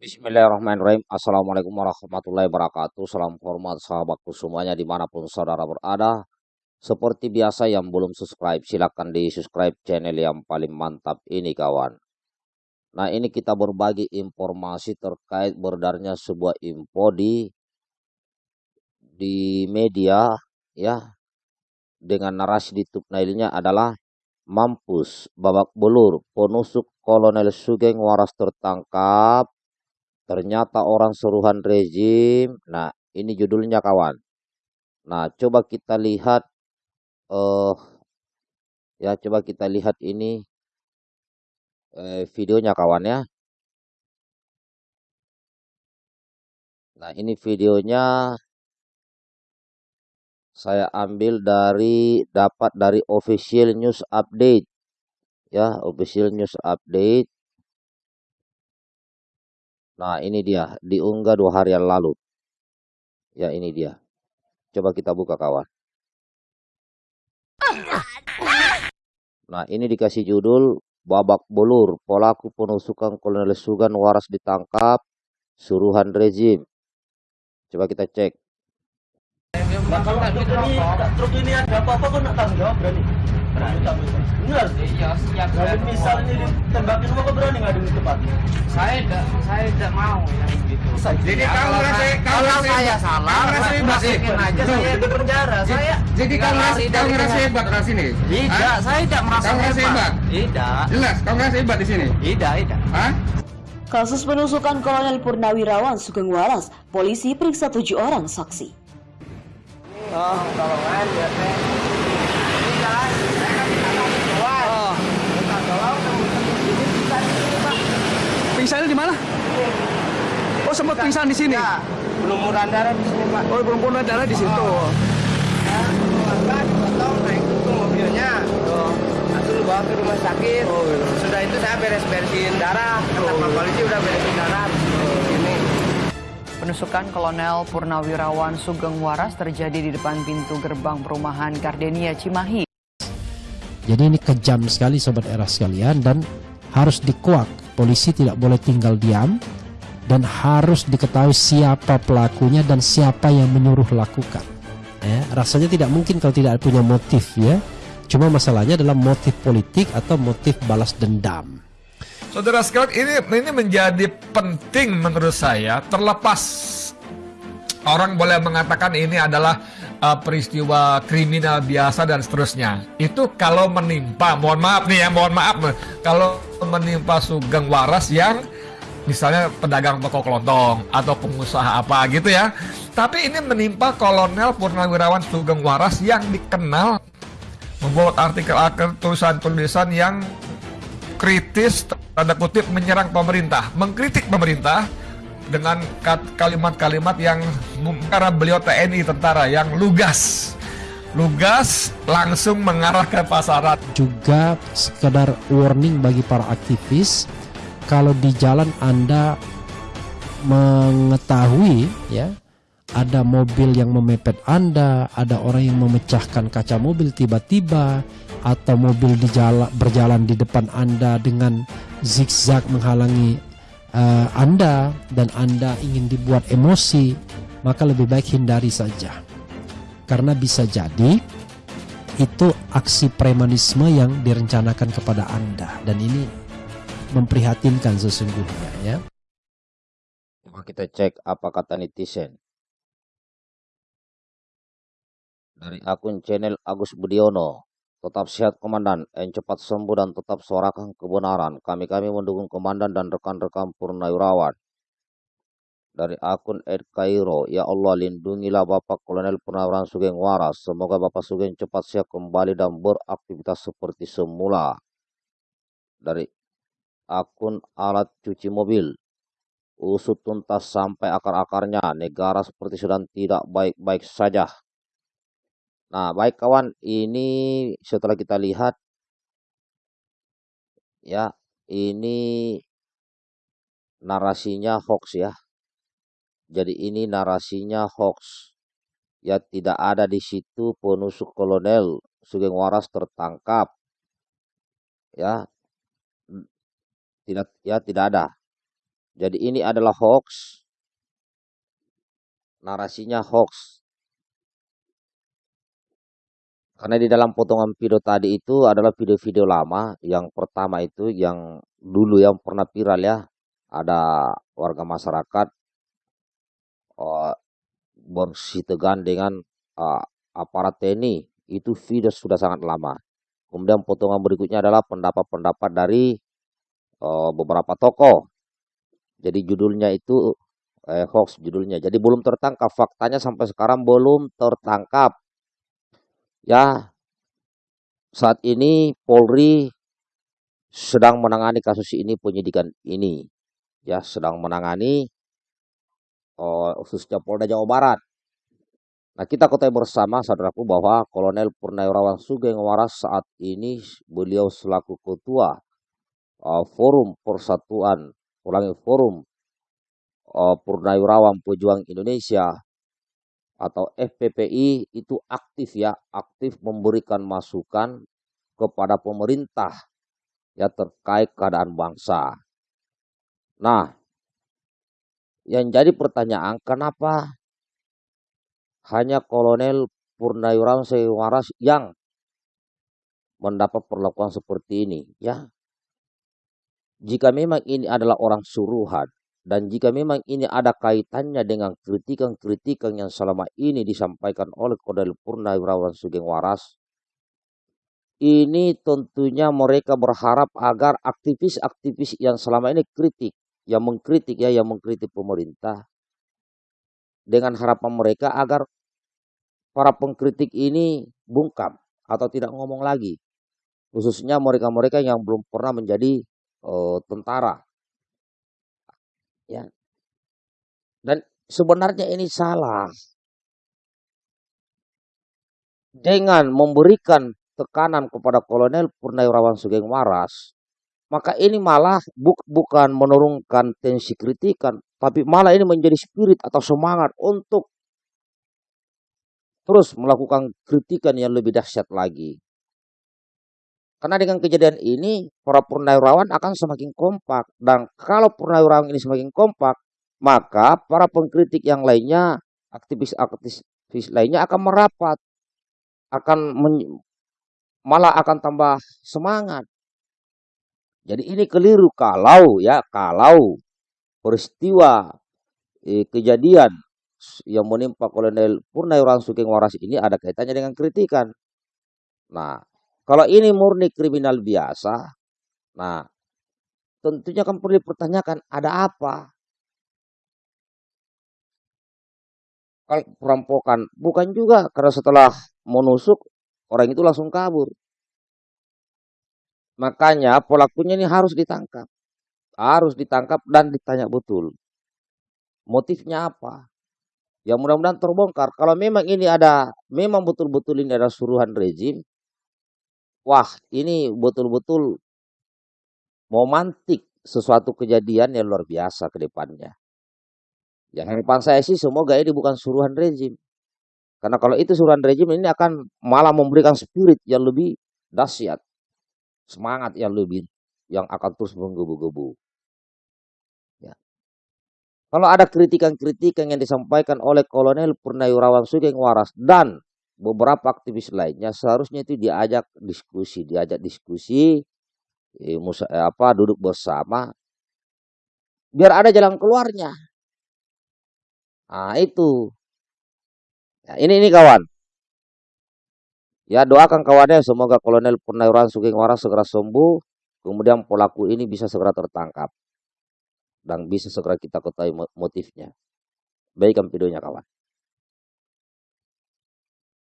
Bismillahirrahmanirrahim. Assalamualaikum warahmatullahi wabarakatuh. Salam hormat sahabatku semuanya di mana pun saudara berada. Seperti biasa yang belum subscribe, silahkan di subscribe channel yang paling mantap ini kawan. Nah ini kita berbagi informasi terkait berdarnya sebuah info di di media ya dengan narasi di thumbnailnya adalah mampus babak belur penusuk Kolonel Sugeng Waras tertangkap ternyata orang suruhan rezim. Nah, ini judulnya kawan. Nah, coba kita lihat eh ya coba kita lihat ini eh, videonya kawan ya. Nah, ini videonya saya ambil dari dapat dari official news update ya, official news update Nah, ini dia, diunggah dua hari yang lalu. Ya, ini dia. Coba kita buka kawan. Nah, ini dikasih judul Babak Belur, pelaku penusukan Kolonel Sugan waras ditangkap, suruhan rezim. Coba kita cek. Nah, kalau truk ada apa-apa kok nak tanggung jawab berani? Berani. Benar? Iya, siap. Kalau misal ini ditembakin kok berani nggak di tempat? Saya tidak, saya tidak mau yang gitu. Jadi Ya, kamu saya- kamu saya salah, Kamu merasa hebat. masukin aja saya di penjara. Saya Jadi kamu dari penjara. hebat di sini? Tidak, Hah? saya tidak merasa hebat? Tidak, Jelas, kamu merasa hebat di sini? tidak, tidak. Hah? Kasus penusukan Kolonel Purnawirawan Sugeng Waras, polisi periksa tujuh orang saksi. Oh, tolongan ya teh. Oh, Pingsannya di mana? Oh sempat pingsan di sini. ya, belum murah darah di sini pak. Oh belum pernah darah di situ. Ya, keluarga dipotong naik itu mobilnya. Langsung dibawa ke rumah sakit. Oh, gitu. Sudah itu saya beres-beresin darah. Kata Pak Polisi udah beresin darah. Sini. Penusukan Kolonel Purnawirawan Sugeng Waras terjadi di depan pintu gerbang perumahan Gardenia Cimahi. Jadi ini kejam sekali sobat era sekalian dan harus dikuak. Polisi tidak boleh tinggal diam dan harus diketahui siapa pelakunya dan siapa yang menyuruh lakukan. Ya, rasanya tidak mungkin kalau tidak punya motif ya. Cuma masalahnya adalah motif politik atau motif balas dendam. Saudara sekalian, ini ini menjadi penting menurut saya terlepas orang boleh mengatakan ini adalah uh, peristiwa kriminal biasa dan seterusnya. Itu kalau menimpa, mohon maaf nih ya, mohon maaf, kalau menimpa Sugeng Waras yang misalnya pedagang toko kelontong atau pengusaha apa gitu ya. Tapi ini menimpa Kolonel Purnawirawan Sugeng Waras yang dikenal membuat artikel-artikel tulisan-tulisan yang kritis tanda kutip menyerang pemerintah, mengkritik pemerintah dengan kalimat-kalimat yang karena beliau TNI tentara yang lugas. Lugas langsung mengarah ke pasaran. juga sekedar warning bagi para aktivis kalau di jalan Anda mengetahui ya ada mobil yang memepet Anda, ada orang yang memecahkan kaca mobil tiba-tiba atau mobil di jala- berjalan di depan Anda dengan zigzag menghalangi eh, Anda dan Anda ingin dibuat emosi, maka lebih baik hindari saja. Karena bisa jadi itu aksi premanisme yang direncanakan kepada Anda dan ini memprihatinkan sesungguhnya ya. Coba kita cek apa kata netizen. Dari akun channel Agus Budiono. Tetap sehat komandan, yang cepat sembuh dan tetap suarakan kebenaran. Kami-kami mendukung komandan dan rekan-rekan Purnawirawan. Dari akun Ed Cairo, Ya Allah lindungilah Bapak Kolonel Purnawirawan Sugeng Waras. Semoga Bapak Sugeng cepat sehat kembali dan beraktivitas seperti semula. Dari akun alat cuci mobil. Usut tuntas sampai akar-akarnya. Negara seperti sedang tidak baik-baik saja. Nah, baik kawan, ini setelah kita lihat ya, ini narasinya hoax ya. Jadi ini narasinya hoax. Ya tidak ada di situ penusuk kolonel Sugeng Waras tertangkap. Ya. Tidak ya tidak ada. Jadi ini adalah hoax. Narasinya hoax. Karena di dalam potongan video tadi itu adalah video-video lama. Yang pertama itu yang dulu yang pernah viral ya. Ada warga masyarakat uh, bersih tegan dengan uh, aparat TNI. Itu video sudah sangat lama. Kemudian potongan berikutnya adalah pendapat-pendapat dari uh, beberapa tokoh. Jadi judulnya itu eh, hoax judulnya. Jadi belum tertangkap. Faktanya sampai sekarang belum tertangkap. Ya, saat ini Polri sedang menangani kasus ini, penyidikan ini. Ya, sedang menangani oh, khususnya Polda Jawa Barat. Nah, kita ketahui bersama, saudaraku, bahwa Kolonel Purnawirawan Sugeng Waras saat ini beliau selaku ketua uh, Forum Persatuan, ulangi Forum uh, Purnawirawan Pejuang Indonesia atau FPPI itu aktif ya, aktif memberikan masukan kepada pemerintah ya terkait keadaan bangsa. Nah, yang jadi pertanyaan kenapa hanya Kolonel Purnawirawan Waras yang mendapat perlakuan seperti ini ya. Jika memang ini adalah orang suruhan, dan jika memang ini ada kaitannya dengan kritikan-kritikan yang selama ini disampaikan oleh Kodel Purnawirawan Sugeng Waras, ini tentunya mereka berharap agar aktivis-aktivis yang selama ini kritik, yang mengkritik ya, yang mengkritik pemerintah, dengan harapan mereka agar para pengkritik ini bungkam atau tidak ngomong lagi, khususnya mereka-mereka yang belum pernah menjadi uh, tentara Ya. Dan sebenarnya ini salah. Dengan memberikan tekanan kepada Kolonel Purnawirawan Sugeng Waras, maka ini malah bu bukan menurunkan tensi kritikan, tapi malah ini menjadi spirit atau semangat untuk terus melakukan kritikan yang lebih dahsyat lagi. Karena dengan kejadian ini, para purnawirawan akan semakin kompak. Dan kalau purnawirawan ini semakin kompak, maka para pengkritik yang lainnya, aktivis-aktivis lainnya akan merapat. Akan malah akan tambah semangat. Jadi ini keliru kalau ya, kalau peristiwa eh, kejadian yang menimpa Kolonel Purnawirawan Sugeng Waras ini ada kaitannya dengan kritikan. Nah, kalau ini murni kriminal biasa, nah tentunya kan perlu dipertanyakan ada apa? Kalau perampokan bukan juga karena setelah menusuk orang itu langsung kabur. Makanya pelakunya ini harus ditangkap. Harus ditangkap dan ditanya betul. Motifnya apa? Ya mudah-mudahan terbongkar. Kalau memang ini ada, memang betul-betul ini ada suruhan rezim, wah ini betul-betul memantik sesuatu kejadian yang luar biasa ke depannya. Yang harapan saya sih semoga ini bukan suruhan rezim. Karena kalau itu suruhan rezim ini akan malah memberikan spirit yang lebih dahsyat. Semangat yang lebih yang akan terus menggebu-gebu. Ya. Kalau ada kritikan-kritikan yang disampaikan oleh Kolonel Purnawirawan Sugeng Waras dan beberapa aktivis lainnya seharusnya itu diajak diskusi, diajak diskusi, eh, eh, apa duduk bersama, biar ada jalan keluarnya. Nah itu, ya, ini ini kawan. Ya doakan kawannya semoga Kolonel Purnawirawan Sugeng Waras segera sembuh, kemudian pelaku ini bisa segera tertangkap dan bisa segera kita ketahui motifnya. Baikkan videonya kawan.